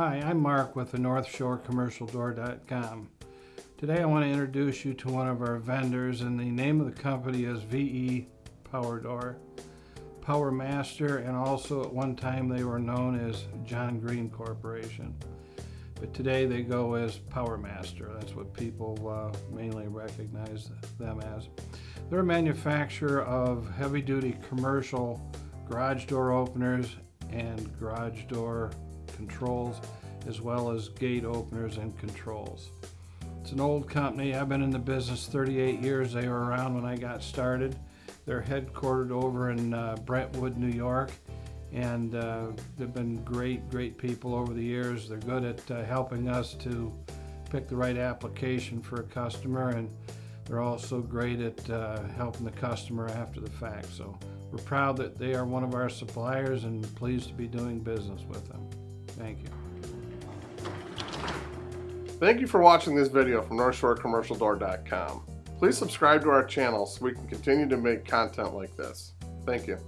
Hi, I'm Mark with the NorthshoreCommercialDoor.com. Today I want to introduce you to one of our vendors and the name of the company is VE Power Door. Power Master and also at one time they were known as John Green Corporation. But today they go as Power Master. That's what people uh, mainly recognize them as. They're a manufacturer of heavy duty commercial garage door openers and garage door controls as well as gate openers and controls. It's an old company. I've been in the business 38 years. They were around when I got started. They're headquartered over in uh, Brentwood, New York, and uh, they've been great, great people over the years. They're good at uh, helping us to pick the right application for a customer, and they're also great at uh, helping the customer after the fact. So we're proud that they are one of our suppliers and pleased to be doing business with them. Thank you. Thank you for watching this video from NorthshoreCommercialDoor.com. Please subscribe to our channel so we can continue to make content like this. Thank you.